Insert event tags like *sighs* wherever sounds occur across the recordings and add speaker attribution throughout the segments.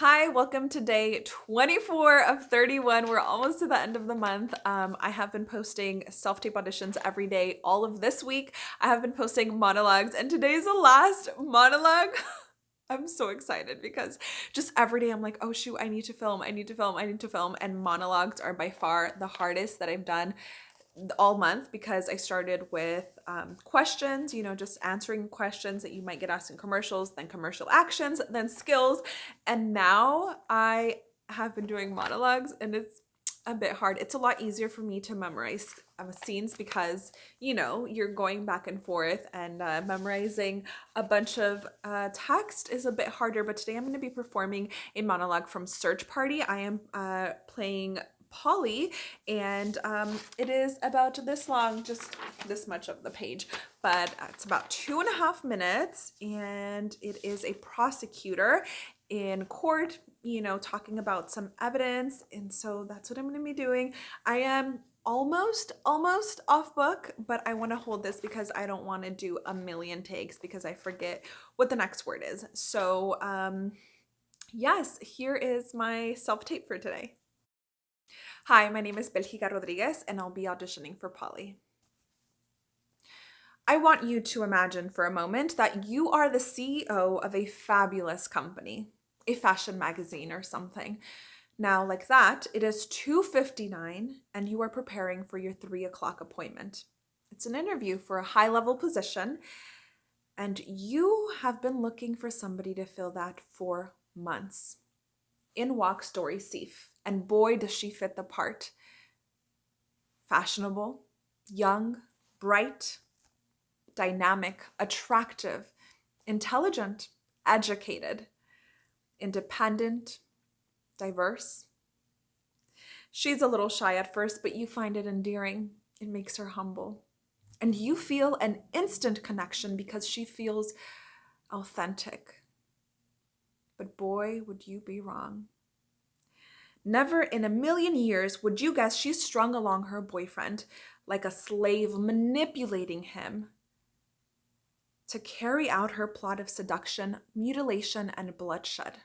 Speaker 1: Hi, welcome to day 24 of 31. We're almost to the end of the month. Um, I have been posting self-tape auditions every day all of this week. I have been posting monologues and today's the last monologue. *laughs* I'm so excited because just every day I'm like, oh shoot, I need to film, I need to film, I need to film. And monologues are by far the hardest that I've done all month because I started with um, questions, you know, just answering questions that you might get asked in commercials, then commercial actions, then skills. And now I have been doing monologues and it's a bit hard. It's a lot easier for me to memorize uh, scenes because, you know, you're going back and forth and uh, memorizing a bunch of uh, text is a bit harder. But today I'm going to be performing a monologue from Search Party. I am uh, playing Polly and um, it is about this long, just this much of the page, but it's about two and a half minutes and it is a prosecutor in court, you know, talking about some evidence. And so that's what I'm going to be doing. I am almost almost off book but i want to hold this because i don't want to do a million takes because i forget what the next word is so um yes here is my self tape for today Hi, my name is Belgica Rodriguez and I'll be auditioning for Polly. I want you to imagine for a moment that you are the CEO of a fabulous company, a fashion magazine or something. Now, like that, it is 2.59 and you are preparing for your 3 o'clock appointment. It's an interview for a high-level position and you have been looking for somebody to fill that for months. In walks Dory Sief and boy does she fit the part. Fashionable, young, bright, dynamic, attractive, intelligent, educated, independent, diverse. She's a little shy at first, but you find it endearing. It makes her humble. And you feel an instant connection because she feels authentic. But boy, would you be wrong. Never in a million years would you guess she strung along her boyfriend like a slave manipulating him to carry out her plot of seduction, mutilation, and bloodshed.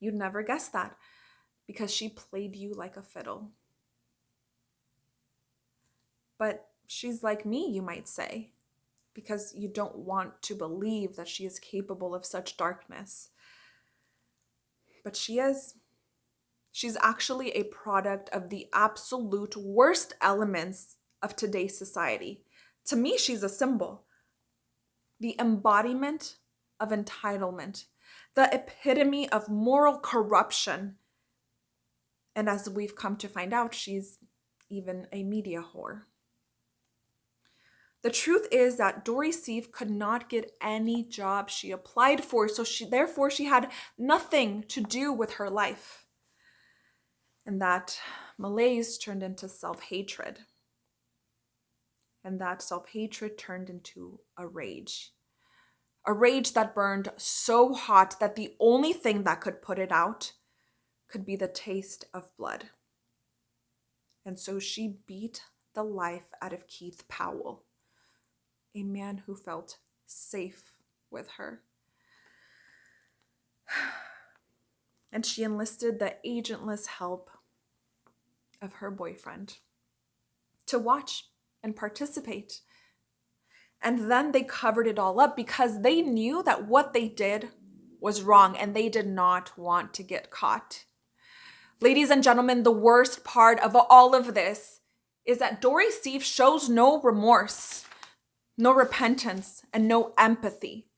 Speaker 1: You'd never guess that because she played you like a fiddle. But she's like me, you might say, because you don't want to believe that she is capable of such darkness. But she is. She's actually a product of the absolute worst elements of today's society. To me, she's a symbol, the embodiment of entitlement, the epitome of moral corruption. And as we've come to find out, she's even a media whore. The truth is that Dory Sief could not get any job she applied for, so she therefore she had nothing to do with her life. And that malaise turned into self-hatred. And that self-hatred turned into a rage. A rage that burned so hot that the only thing that could put it out could be the taste of blood. And so she beat the life out of Keith Powell a man who felt safe with her *sighs* and she enlisted the agentless help of her boyfriend to watch and participate. And then they covered it all up because they knew that what they did was wrong and they did not want to get caught. Ladies and gentlemen, the worst part of all of this is that Dory Sief shows no remorse, no repentance, and no empathy.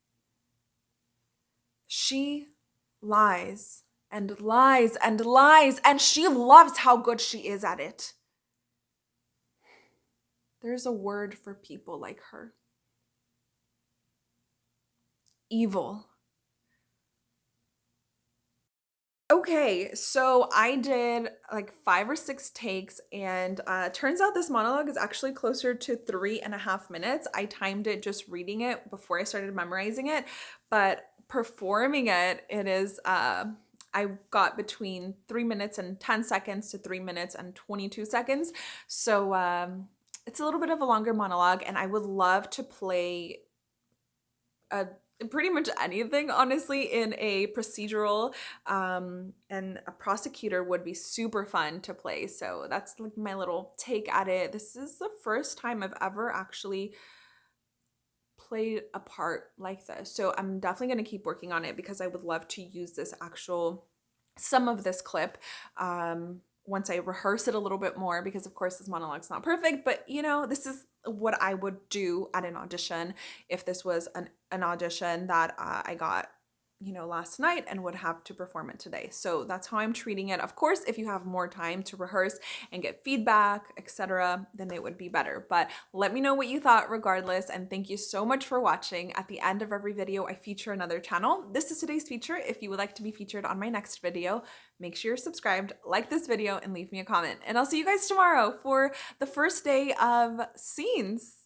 Speaker 1: She lies and lies and lies, and she loves how good she is at it. There's a word for people like her. Evil. Okay, so I did like five or six takes and uh, turns out this monologue is actually closer to three and a half minutes. I timed it just reading it before I started memorizing it, but performing it, it is uh, I got between three minutes and 10 seconds to three minutes and 22 seconds. So um, it's a little bit of a longer monologue and I would love to play a pretty much anything honestly in a procedural um and a prosecutor would be super fun to play. So that's like my little take at it. This is the first time i've ever actually played a part like this. So i'm definitely going to keep working on it because i would love to use this actual some of this clip um once I rehearse it a little bit more because of course this monologue's not perfect, but you know, this is what I would do at an audition if this was an, an audition that uh, I got you know last night and would have to perform it today. So that's how i'm treating it. Of course if you have more time to rehearse and get feedback etc then it would be better. But let me know what you thought regardless and thank you so much for watching. At the end of every video i feature another channel. This is today's feature. If you would like to be featured on my next video make sure you're subscribed like this video and leave me a comment. And i'll see you guys tomorrow for the first day of scenes